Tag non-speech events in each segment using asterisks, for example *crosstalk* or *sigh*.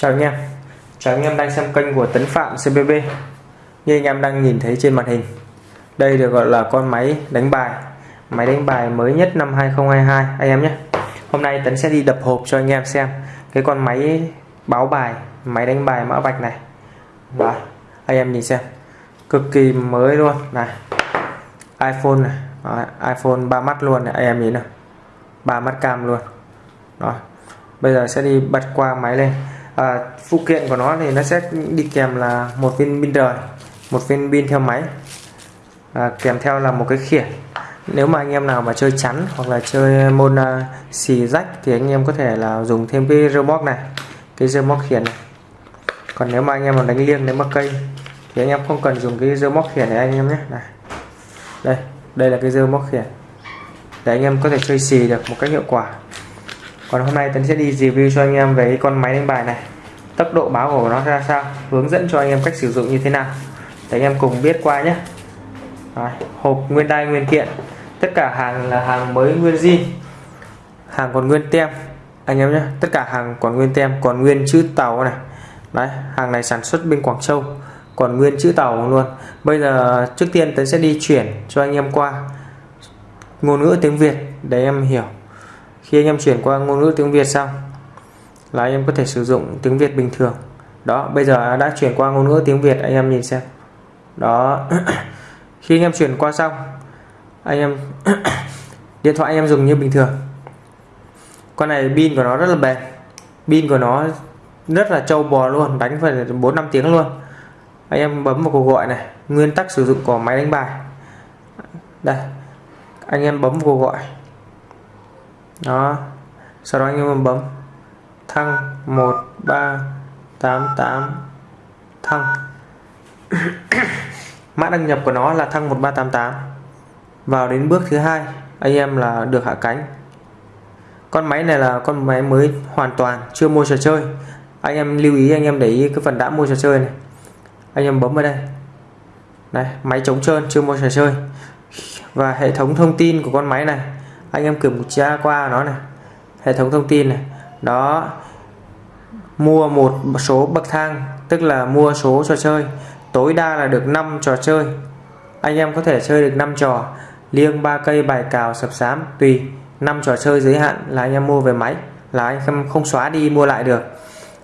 Chào anh em. Chào anh em đang xem kênh của Tấn Phạm CBB Như anh em đang nhìn thấy trên màn hình Đây được gọi là con máy đánh bài Máy đánh bài mới nhất năm 2022 anh em nhé. Hôm nay Tấn sẽ đi đập hộp cho anh em xem Cái con máy báo bài Máy đánh bài mã vạch này. Đó, Anh em nhìn xem Cực kỳ mới luôn. Này iPhone này Đó, iPhone 3 mắt luôn này anh em nhìn nào. Ba mắt cam luôn. Đó. bây giờ sẽ đi bật qua máy lên à, phụ kiện của nó thì nó sẽ đi kèm là một viên pin rời một viên pin theo máy. À, kèm theo là một cái khiển nếu mà anh em nào mà chơi chắn hoặc là chơi môn uh, xì rách thì anh em có thể là dùng thêm cái remote này cái remote khiển này. Còn nếu mà anh em mà đánh liêng đánh mắc cây thì anh em không cần dùng cái remote khiển này anh em nhé. Này đây đây là cái remote khiển để anh em có thể chơi xì được một cách hiệu quả còn hôm nay Tấn sẽ đi review cho anh em về cái con máy đánh bài này. Tốc độ báo của nó ra sao? Hướng dẫn cho anh em cách sử dụng như thế nào? Để anh em cùng biết qua nhé. Đấy, hộp nguyên đai nguyên kiện. Tất cả hàng là hàng mới nguyên zin. Hàng còn nguyên tem. Anh em nhé tất cả hàng còn nguyên tem còn nguyên chữ tàu này. Đấy hàng này sản xuất bên Quảng Châu. Còn nguyên chữ tàu luôn. Bây giờ trước tiên Tấn sẽ đi chuyển cho anh em qua ngôn ngữ tiếng Việt để em hiểu khi anh em chuyển qua ngôn ngữ tiếng Việt xong, là anh em có thể sử dụng tiếng Việt bình thường. Đó, bây giờ đã chuyển qua ngôn ngữ tiếng Việt, anh em nhìn xem. Đó, *clears throat* khi anh em chuyển qua xong, anh em *clears throat* điện thoại anh em dùng như bình thường. Con này pin của nó rất là bền. Pin của nó rất là trâu bò luôn, đánh phải bốn năm tiếng luôn. Anh em bấm vào cuộc gọi này, nguyên tắc sử dụng của máy đánh bài. Đây, anh em bấm vào cuộc gọi đó. Sau đó anh em bấm. Thăng. 1388 thăng. *coughs* Mã đăng nhập của nó là thăng 1388 vào đến bước thứ hai, anh em là được hạ cánh. Con máy này là con máy mới hoàn toàn, chưa mua trò chơi. Anh em lưu ý, anh em để ý cái phần đã mua trò chơi này. Anh em bấm vào đây. Này, máy chống trơn, chưa mua trò chơi. Và hệ thống thông tin của con máy này anh em kiểm tra qua nó này. Hệ thống thông tin này. Đó, mua một số bậc thang, tức là mua số trò chơi. Tối đa là được 5 trò chơi. Anh em có thể chơi được 5 trò. Liêng, ba cây, bài cào, sập sám, tùy. 5 trò chơi giới hạn là anh em mua về máy, là anh em không xóa đi, mua lại được.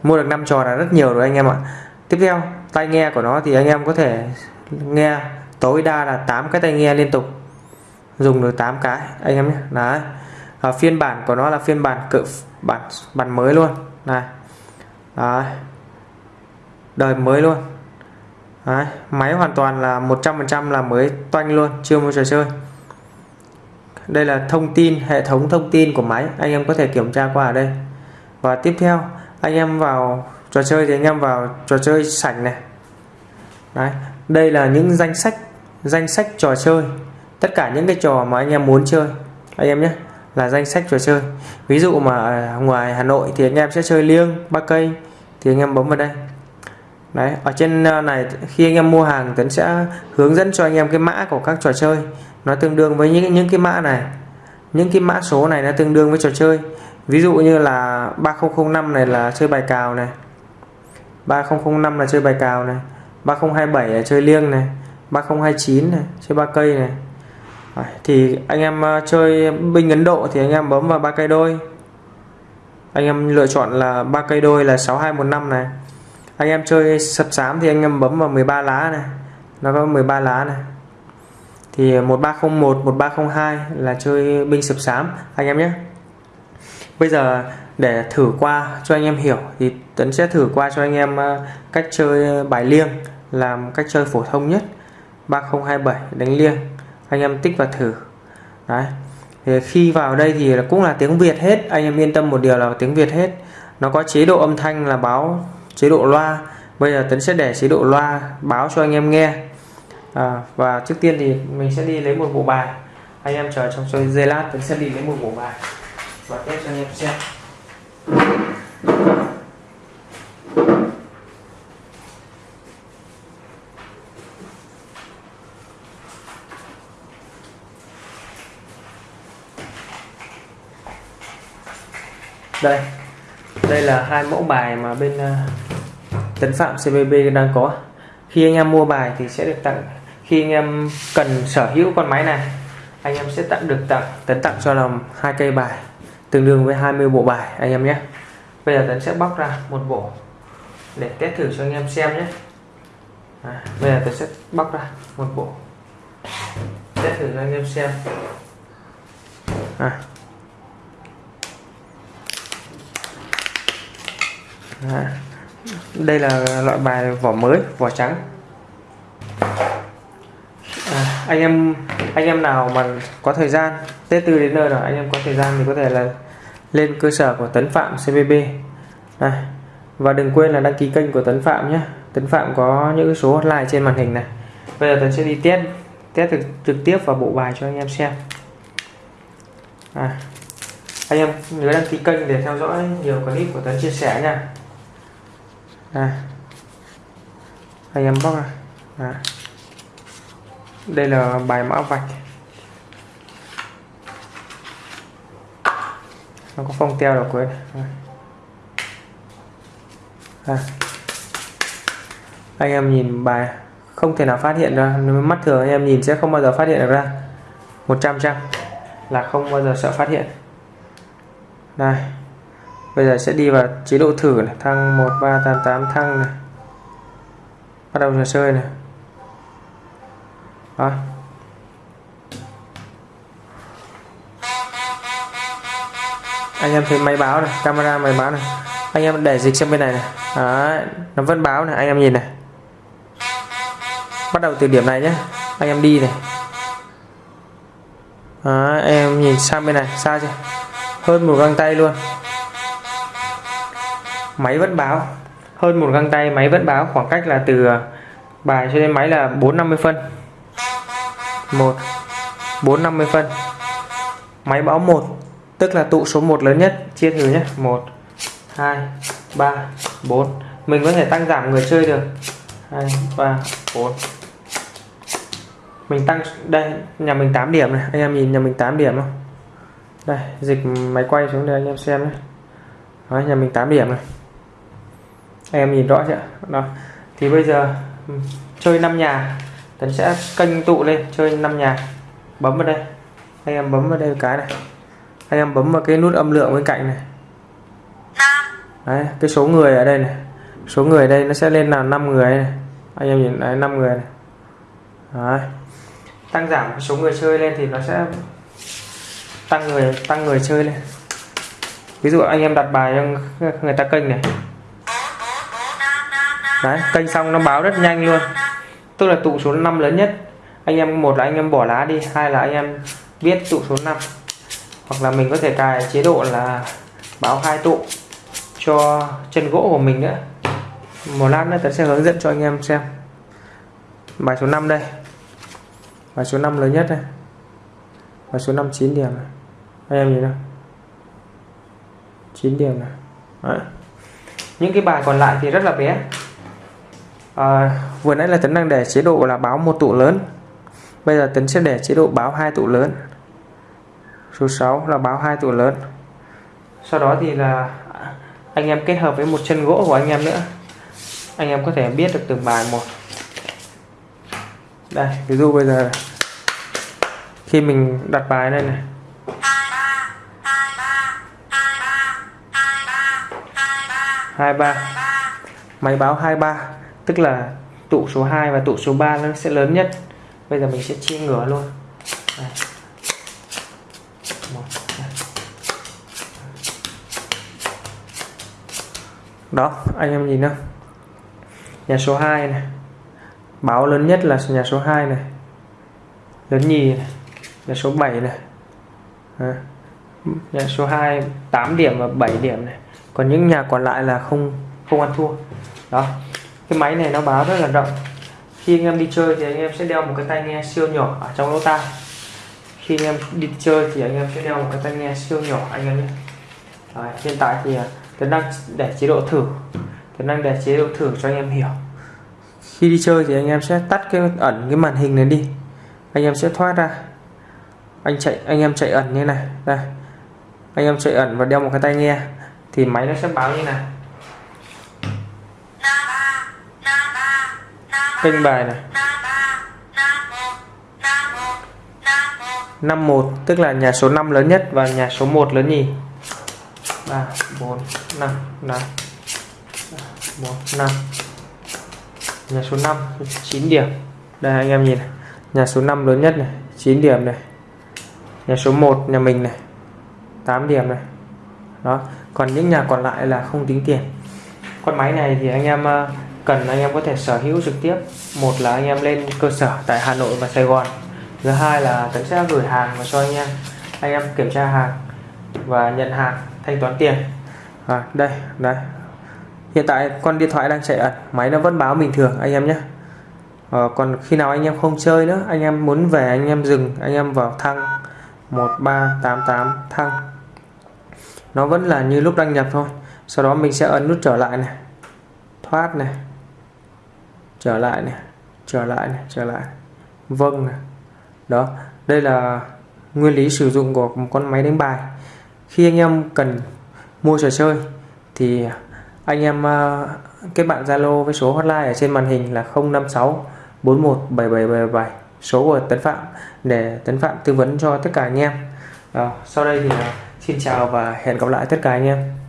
Mua được 5 trò là rất nhiều rồi anh em ạ. Tiếp theo, tai nghe của nó thì anh em có thể nghe. Tối đa là 8 cái tai nghe liên tục dùng được 8 cái anh em nhé. Đấy. À, phiên bản của nó là phiên bản cự bản bản mới luôn. Này. Đấy. đời mới luôn. Đấy. máy hoàn toàn là 100% là mới toanh luôn chưa mua trò chơi. Đây là thông tin hệ thống thông tin của máy anh em có thể kiểm tra qua ở đây. Và tiếp theo anh em vào trò chơi thì anh em vào trò chơi sảnh này. Đấy. Đây là những danh sách danh sách trò chơi tất cả những cái trò mà anh em muốn chơi, anh em nhé, là danh sách trò chơi. Ví dụ mà à, ngoài Hà Nội thì anh em sẽ chơi liêng, ba cây, thì anh em bấm vào đây. Đấy, ở trên à, này, khi anh em mua hàng Tấn sẽ hướng dẫn cho anh em cái mã của các trò chơi. Nó tương đương với những những cái mã này. Những cái mã số này nó tương đương với trò chơi. Ví dụ như là 3005 này là chơi bài cào này. 3005 là chơi bài cào này. 3027 là chơi liêng này. 3029 này, chơi ba cây này thì anh em ờ, chơi binh Ấn Độ thì anh em bấm vào ba cây đôi. Anh em lựa chọn là ba cây đôi là 6215 này. Anh em chơi sập sám thì anh em bấm vào 13 lá này. Nó có 13 lá này. Thì 1301 1302 là chơi binh sập sám, anh em nhé. Bây giờ để thử qua cho anh em hiểu thì Tấn sẽ thử qua cho anh em ờ, cách chơi bài liêng, làm cách chơi phổ thông nhất. 3027 đánh liêng anh em tích vào thử. Đấy. Thì khi vào đây thì cũng là tiếng Việt hết. Anh em yên tâm một điều là tiếng Việt hết. Nó có chế độ âm thanh là báo chế độ loa. Bây giờ Tấn sẽ để chế độ loa báo cho anh em nghe. À, và trước tiên thì mình sẽ đi lấy một bộ bài. Anh em chờ trong giây lát Tấn sẽ đi lấy một bộ bài. Và test cho anh em xem. Đây. Đây là hai mẫu bài mà bên ờ, Tấn Phạm CVB đang có. Khi anh em mua bài thì sẽ được tặng khi anh em cần sở hữu con máy này anh em sẽ tặng được tặng Tấn tặng cho làm hai cây bài tương đương với 20 bộ bài anh em nhé. Bây giờ Tấn sẽ bóc ra một bộ để test thử cho anh em xem nhé. À, bây giờ Tấn sẽ bóc ra một bộ test thử cho anh em xem. À. À. đây là loại bài vỏ mới vỏ trắng. À, anh em anh em nào mà có thời gian Tết tư đến nơi rồi anh em có thời gian thì có thể là lên cơ sở của Tấn Phạm CVB này và đừng quên là đăng ký kênh của Tấn Phạm nhé. Tấn Phạm có những số hotline trên màn hình này. Bây giờ Tấn sẽ đi test test trực, trực tiếp vào bộ bài cho anh em xem. À, anh em nhớ đăng ký kênh để theo dõi nhiều clip của Tấn chia sẻ nha đây anh em bóc ra. À. đây là bài mã vạch. Nó có phong teo được cuối à. à. anh em nhìn bài không thể nào phát hiện ra. Mắt thường anh em nhìn sẽ không bao giờ phát hiện được ra. 100 trăm là không bao giờ sợ phát hiện. Đây bây giờ sẽ đi vào chế độ thử này. Thăng 1388 thăng này. Bắt đầu trò chơi này. Đó. Anh em thấy máy báo này camera máy báo này. Anh em để dịch sang bên này này. Đó, nó vẫn báo này anh em nhìn này. Bắt đầu từ điểm này nhé. Anh em đi này. Đó, em nhìn sang bên này xa chưa? Hơn một găng tay luôn máy vẫn báo. Hơn một găng tay máy vẫn báo khoảng cách là từ bài cho đến máy là 450 phân. 1 450 phân. Máy báo 1 tức là tụ số 1 lớn nhất chia thử nhé. 1 2 3 4 mình có thể tăng giảm người chơi được. 2 3 4 mình tăng đây nhà mình 8 điểm này. Anh em nhìn nhà mình 8 điểm không? Đây dịch máy quay xuống đây anh em xem nhé. Đó, nhà mình 8 điểm này em nhìn rõ chưa? Đó. Thì bây giờ ừ, chơi 5 nhà. Tấn sẽ kênh tụ lên chơi 5 nhà. Bấm vào đây. Anh em bấm vào đây cái này. Anh em bấm vào cái nút âm lượng bên cạnh này. Đấy cái số người ở đây này. Số người đây nó sẽ lên là 5 người này. anh em nhìn đấy 5 người này. Đấy. tăng giảm số người chơi lên thì nó sẽ tăng người tăng người chơi lên. Ví dụ anh em đặt bài cho người ta kênh này đấy, kênh xong nó báo rất nhanh luôn. Tức là tụ số 5 lớn nhất. Anh em, một là anh em bỏ lá đi, hai là anh em viết tụ số 5 hoặc là mình có thể cài chế độ là báo hai tụ cho chân gỗ của mình nữa. Một lát nữa tớ sẽ hướng dẫn cho anh em xem. Bài số 5 đây. Bài số 5 lớn nhất đây. Bài số 5 9 điểm này. anh em nhìn nào. 9 điểm này. Đấy. những cái bài còn lại thì rất là bé à, vừa nãy là tấn đang để chế độ là báo một tụ lớn. Bây giờ tấn sẽ để chế độ báo hai tụ lớn. Số 6 là báo hai tụ lớn. Sau đó thì là anh em kết hợp với một chân gỗ của anh em nữa. Anh em có thể biết được từng bài một. Đây ví dụ bây giờ khi mình đặt bài này này. Hai ba. Máy báo hai ba tức là tụ số 2 và tụ số 3 nó sẽ lớn nhất. Bây giờ mình sẽ chia ngửa luôn. Đây. đó, anh em nhìn không nhà số 2 này. Báo lớn nhất là nhà số 2 này. Lớn nhì này. Nhà số 7 này. À. nhà số 2 8 điểm và 7 điểm này. Còn những nhà còn lại là không không ăn thua. Đó cái máy này nó báo rất là rộng. Khi anh em đi chơi thì anh em sẽ đeo một cái tai nghe siêu nhỏ ở trong lỗ tai. Khi anh em đi chơi thì anh em sẽ đeo một cái tai nghe siêu nhỏ anh em nhé. Đấy, hiện tại thì à, Tuấn đang để chế độ thử. Tuấn đang để chế độ thử cho anh em hiểu. Khi đi chơi thì anh em sẽ tắt cái ẩn cái màn hình này đi. Anh em sẽ thoát ra. Anh chạy anh em chạy ẩn như này. Đây. Anh em chạy ẩn và đeo một cái tai nghe. Thì máy nó sẽ báo như này. Kênh bài này. 51 tức là nhà số 5 lớn nhất và nhà số 1 lớn nhì. 3 4 5 5 4 5 nhà số 5 9 điểm. Đây anh em nhìn này. nhà số 5 lớn nhất này 9 điểm này. Nhà số 1 nhà mình này 8 điểm này. Đó còn những nhà còn lại là không tính tiền. Con máy này thì anh em ờ, cần anh em có thể sở hữu trực tiếp. Một là anh em lên cơ sở tại Hà Nội và Sài Gòn. Thứ hai là tấn sẽ gửi hàng và cho anh em. Anh em kiểm tra hàng và nhận hàng thanh toán tiền. À, đây đây. Hiện tại con điện thoại đang chạy ẩn máy nó vẫn báo bình thường anh em nhé. À, còn khi nào anh em không chơi nữa anh em muốn về anh em dừng anh em vào thăng. 1388 thăng. Nó vẫn là như lúc đăng nhập thôi. Sau đó mình sẽ ấn nút trở lại này. Thoát này trở lại này trở lại này trở lại. Vâng này. Đó đây là nguyên lý sử dụng của một con máy đánh bài. Khi anh em cần mua trò chơi thì anh em ờ, kết bạn Zalo với số hotline ở trên màn hình là 056 41 7777 số của Tấn Phạm để Tấn Phạm tư vấn cho tất cả anh em. À, sau đây thì ờ, xin chào và hẹn gặp lại tất cả anh em.